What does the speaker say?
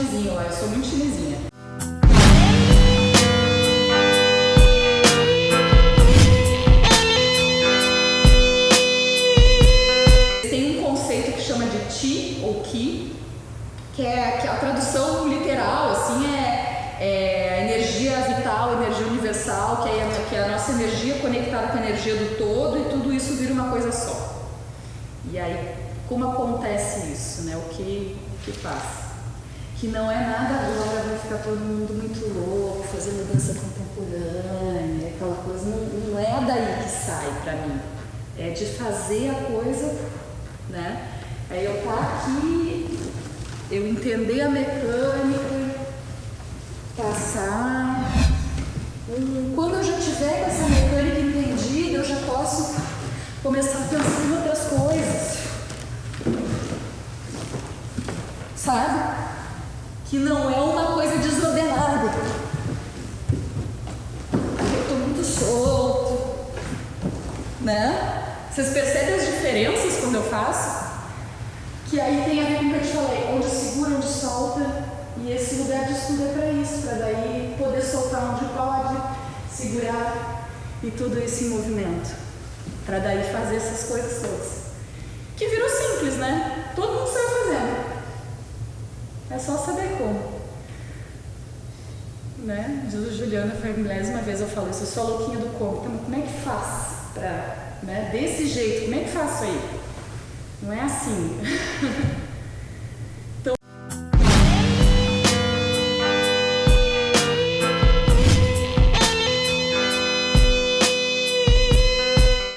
chinesinho eu sou muito chinesinha. Tem um conceito que chama de Qi ou Qi, que é que a tradução literal assim é, é energia vital, energia universal, que é, que é a nossa energia conectada com a energia do todo e tudo isso vira uma coisa só. E aí, como acontece isso, né? O que, que passa? Que não é nada agora, vai ficar todo mundo muito louco, fazendo dança contemporânea, aquela coisa, não, não é daí que sai para mim. É de fazer a coisa, né? Aí eu tá aqui, eu entender a mecânica, passar. Quando eu já tiver essa mecânica entendida, eu já posso começar a pensar em outras coisas. Sabe? Que não é uma coisa desordenada. Eu estou muito solto. Né? Vocês percebem as diferenças quando eu faço? Que aí tem a ver com o que eu te falei, onde segura, onde solta. E esse lugar de estudo é para isso, para daí poder soltar onde pode, segurar e tudo isso em movimento para daí fazer essas coisas todas. Que virou simples, né? Todo mundo sabe fazendo. É só saber. Né? Diz Juliana, foi a milésima vez eu falo isso, eu sou a louquinha do como. Então, como é que faz para, né? Desse jeito, como é que faço aí? Não é assim.